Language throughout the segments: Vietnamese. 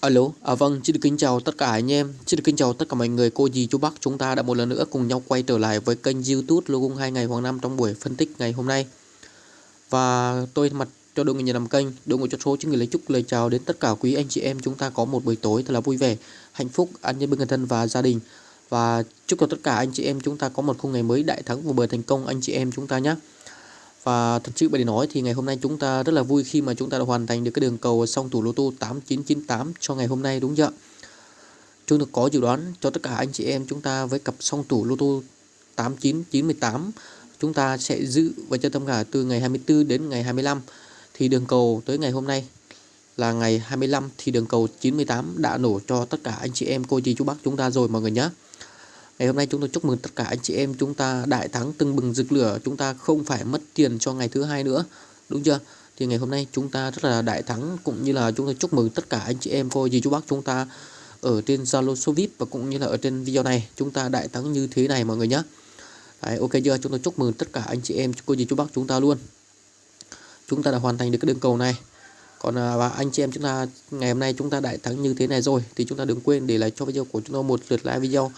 Alo, à vâng, xin được kính chào tất cả anh em, xin được kính chào tất cả mọi người, cô dì, chú bác chúng ta đã một lần nữa cùng nhau quay trở lại với kênh youtube Lô hai ngày Hoàng Năm trong buổi phân tích ngày hôm nay. Và tôi mặt cho đội người nhà làm kênh, đội ngũ cho số những người lấy chúc lời chào đến tất cả quý anh chị em. Chúng ta có một buổi tối thật là vui vẻ, hạnh phúc, an nhân bên người thân và gia đình. Và chúc cho tất cả anh chị em chúng ta có một khung ngày mới đại thắng và bờ thành công anh chị em chúng ta nhé và thật sự để nói thì ngày hôm nay chúng ta rất là vui khi mà chúng ta đã hoàn thành được cái đường cầu song thủ lô tô 8998 cho ngày hôm nay, đúng chưa? Chúng tôi có dự đoán cho tất cả anh chị em chúng ta với cặp song thủ lô tô 8998 chúng ta sẽ giữ và cho tâm cả từ ngày 24 đến ngày 25 thì đường cầu tới ngày hôm nay là ngày 25 thì đường cầu 98 đã nổ cho tất cả anh chị em, cô dì chú bác chúng ta rồi, mọi người nhé. Ngày hôm nay chúng tôi chúc mừng tất cả anh chị em chúng ta đại thắng tưng bừng rực lửa, chúng ta không phải mất tiền cho ngày thứ hai nữa, đúng chưa? Thì ngày hôm nay chúng ta rất là đại thắng cũng như là chúng tôi chúc mừng tất cả anh chị em cô dì chú bác chúng ta ở trên Zalo số VIP và cũng như là ở trên video này chúng ta đại thắng như thế này mọi người nhé. Đấy, ok chưa? Chúng tôi chúc mừng tất cả anh chị em cô dì chú bác chúng ta luôn. Chúng ta đã hoàn thành được cái đường cầu này. Còn à, và anh chị em chúng ta ngày hôm nay chúng ta đại thắng như thế này rồi thì chúng ta đừng quên để lại cho video của chúng tôi một lượt like video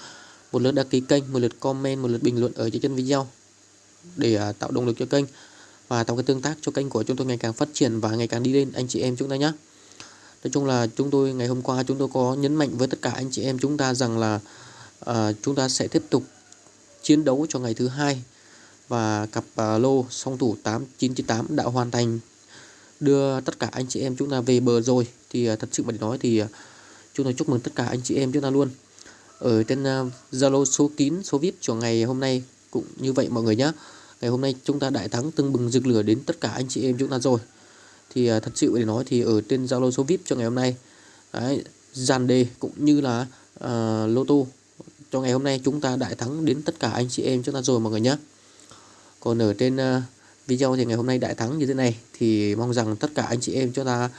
một lượt đăng ký kênh một lượt comment một lượt bình luận ở dưới chân video để à, tạo động lực cho kênh. Và tạo cái tương tác cho kênh của chúng tôi ngày càng phát triển và ngày càng đi lên anh chị em chúng ta nhé nói chung là chúng tôi ngày hôm qua chúng tôi có nhấn mạnh với tất cả anh chị em chúng ta rằng là uh, chúng ta sẽ tiếp tục chiến đấu cho ngày thứ hai và cặp uh, lô song thủ 8998 đã hoàn thành. Đưa tất cả anh chị em chúng ta về bờ rồi thì uh, thật sự mà để nói thì uh, chúng tôi chúc mừng tất cả anh chị em chúng ta luôn ở trên à, Zalo số kín số VIP của ngày hôm nay cũng như vậy mọi người nhé ngày hôm nay chúng ta đại thắng tưng bừng rực lửa đến tất cả anh chị em chúng ta rồi. Thì à, thật sự để nói thì ở trên Zalo số VIP cho ngày hôm nay đấy, dàn đề cũng như là uh, lô tô cho ngày hôm nay chúng ta đại thắng đến tất cả anh chị em chúng ta rồi mọi người nhé còn ở trên uh, video thì ngày hôm nay đại thắng như thế này thì mong rằng tất cả anh chị em chúng ta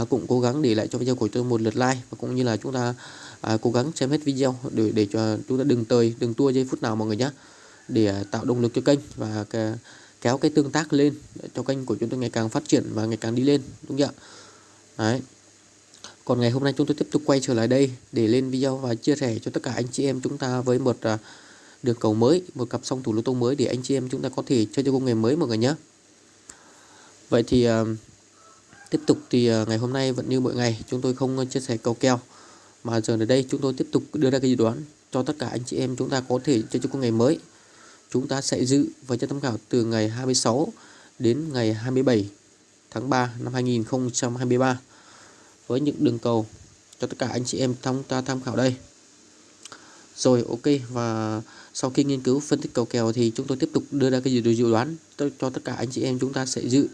uh, cũng cố gắng để lại cho video của tôi một lượt like và cũng như là chúng ta à, cố gắng xem hết video để để cho chúng ta đừng tơi đừng tua giây phút nào mọi người nhé để à, tạo động lực cho kênh và kéo cái tương tác lên cho kênh của chúng tôi ngày càng phát triển và ngày càng đi lên đúng không ạ? Đấy. Còn ngày hôm nay chúng tôi tiếp tục quay trở lại đây để lên video và chia sẻ cho tất cả anh chị em chúng ta với một uh, đường cầu mới một cặp song thủ lô tô mới để anh chị em chúng ta có thể chơi cho công nghệ mới mọi người nhé vậy thì uh, tiếp tục thì uh, ngày hôm nay vẫn như mọi ngày chúng tôi không chia sẻ cầu kèo mà giờ ở đây chúng tôi tiếp tục đưa ra cái dự đoán cho tất cả anh chị em chúng ta có thể chơi cho ngày mới. Chúng ta sẽ dự và cho tham khảo từ ngày 26 đến ngày 27 tháng 3 năm 2023 với những đường cầu cho tất cả anh chị em chúng ta tham khảo đây. Rồi, ok, và sau khi nghiên cứu phân tích cầu kèo thì chúng tôi tiếp tục đưa ra cái dự đoán cho tất cả anh chị em chúng ta sẽ dự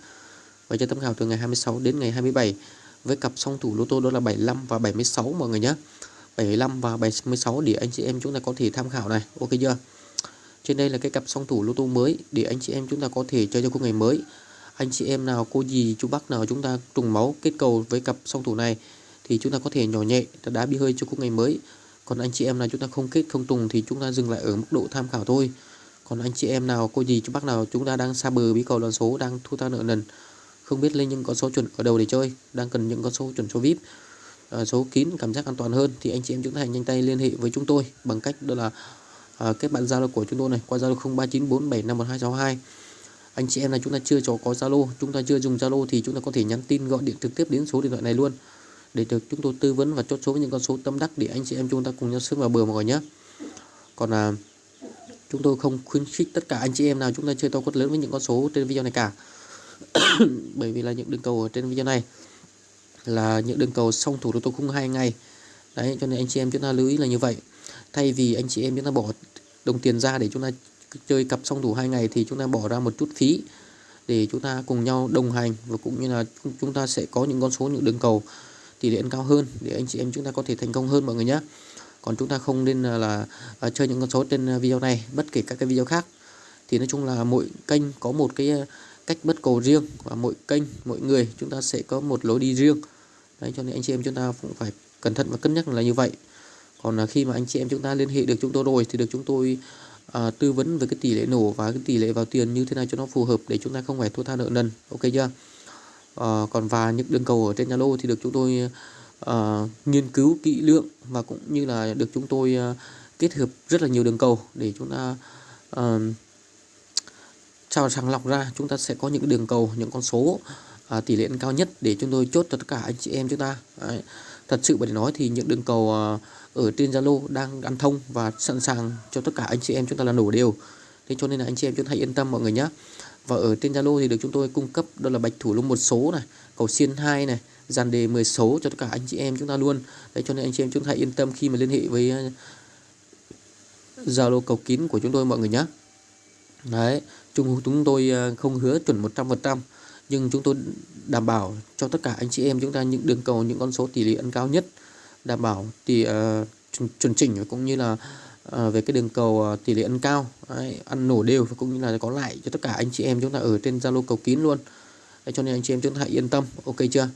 và cho tham khảo từ ngày 26 đến ngày 27 với cặp song thủ lô tô đó là 75 và 76 mọi người nhé. 75 và 76 để anh chị em chúng ta có thể tham khảo này. Ok chưa? Trên đây là cái cặp song thủ lô tô mới, để anh chị em chúng ta có thể chơi cho cô ngày mới. Anh chị em nào, cô gì chú bác nào chúng ta trùng máu kết cầu với cặp song thủ này, thì chúng ta có thể nhỏ nhẹ đá bi hơi cho cô ngày mới. Còn anh chị em nào chúng ta không kết, không trùng thì chúng ta dừng lại ở mức độ tham khảo thôi. Còn anh chị em nào, cô gì chú bác nào chúng ta đang xa bờ bí cầu đoàn số đang thu ta nợ nần không biết lên những con số chuẩn ở đầu để chơi đang cần những con số chuẩn số vip à, số kín cảm giác an toàn hơn thì anh chị em chúng ta hãy nhanh tay liên hệ với chúng tôi bằng cách đó là à, kết bạn zalo của chúng tôi này qua zalo 0394751262 anh chị em là chúng ta chưa có zalo chúng ta chưa dùng zalo thì chúng ta có thể nhắn tin gọi điện trực tiếp đến số điện thoại này luôn. Để được chúng tôi tư vấn và chốt số với những con số tâm đắc để anh chị em chúng ta cùng nhau sớm vào bờ mọi người nhé. Còn à, chúng tôi không khuyến khích tất cả anh chị em nào chúng ta chơi to quất lớn với những con số trên video này cả. bởi vì là những đường cầu ở trên video này là những đường cầu song thủ lô tô khung hai ngày. Đấy cho nên anh chị em chúng ta lưu ý là như vậy. Thay vì anh chị em chúng ta bỏ đồng tiền ra để chúng ta chơi cặp song thủ hai ngày thì chúng ta bỏ ra một chút phí để chúng ta cùng nhau đồng hành và cũng như là chúng ta sẽ có những con số những đường cầu tỷ lệ cao hơn để anh chị em chúng ta có thể thành công hơn mọi người nhé. Còn chúng ta không nên là, là, là chơi những con số trên video này bất kể các cái video khác. Thì nói chung là mỗi kênh có một cái cách bất cầu riêng và mỗi kênh mỗi người chúng ta sẽ có một lối đi riêng. Đấy cho nên anh chị em chúng ta cũng phải cẩn thận và cân nhắc là như vậy. Còn là khi mà anh chị em chúng ta liên hệ được chúng tôi rồi thì được chúng tôi à, tư vấn về cái tỷ lệ nổ và cái tỷ lệ vào tiền như thế nào cho nó phù hợp để chúng ta không phải thua tha nợ nần. Ok chưa? À, còn và những đường cầu ở trên Zalo thì được chúng tôi à, nghiên cứu kỹ lưỡng và cũng như là được chúng tôi à, kết hợp rất là nhiều đường cầu để chúng ta à, trao sàng lọc ra chúng ta sẽ có những đường cầu những con số à, tỷ lệ cao nhất để chúng tôi chốt cho tất cả anh chị em chúng ta. Đấy. thật sự để nói thì những đường cầu à, ở trên Zalo đang ăn thông và sẵn sàng cho tất cả anh chị em chúng ta là nổ đều. Thế cho nên là anh chị em chúng ta hãy yên tâm mọi người nhé và ở trên Zalo thì được chúng tôi cung cấp đó là bạch thủ lông một số này cầu xiên 2 này dàn đề 10 số cho tất cả anh chị em chúng ta luôn. Đấy cho nên anh chị em chúng ta hãy yên tâm khi mà liên hệ với à, Zalo cầu kín của chúng tôi mọi người nhé đấy chúng chúng tôi à, không hứa chuẩn 100% nhưng chúng tôi đảm bảo cho tất cả anh chị em chúng ta những đường cầu những con số tỷ lệ ăn cao nhất đảm bảo thì uh, chuẩn chỉnh cũng như là uh, về cái đường cầu uh, tỷ lệ ăn cao đấy, ăn nổ đều và cũng như là có lại cho tất cả anh chị em chúng ta ở trên Zalo cầu kín luôn. Đấy, cho nên anh chị em chúng ta hãy yên tâm ok chưa?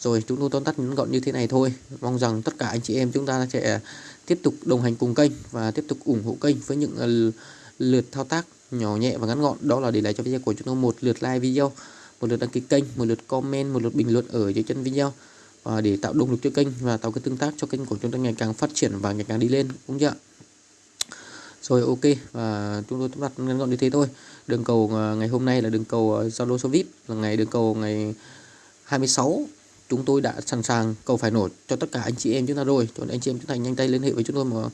Rồi chúng tôi tóm tắt ngắn gọn như thế này thôi. Mong rằng tất cả anh chị em chúng ta sẽ tiếp tục đồng hành cùng kênh và tiếp tục ủng hộ kênh với những uh, lượt thao tác nhỏ nhẹ và ngắn gọn. Đó là để lại cho video của chúng tôi một lượt like video, một lượt đăng ký kênh, một lượt comment, một lượt bình luận ở dưới chân video. Và để tạo động lực cho kênh và tạo cái tương tác cho kênh của chúng ta ngày càng phát triển và ngày càng đi lên, đúng chưa rồi, ok, và chúng tôi tóm đặt ngắn gọn như thế thôi. Đường cầu à, ngày hôm nay là đường cầu à, Zalo số VIP, là ngày đường cầu ngày 26 chúng tôi đã sẵn sàng cầu phải nổ cho tất cả anh chị em chúng ta rồi. Cho nên anh chị em chúng ta nhanh tay liên hệ với chúng tôi mà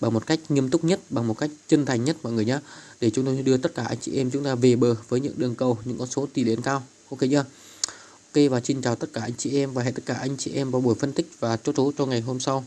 bằng một cách nghiêm túc nhất, bằng một cách chân thành nhất mọi người nhé để chúng tôi đưa tất cả anh chị em chúng ta về bờ với những đường cầu, những con số tỷ lệ cao. Ok chưa? Ok, và xin chào tất cả anh chị em và hẹn tất cả anh chị em vào buổi phân tích và chốt số cho ngày hôm sau.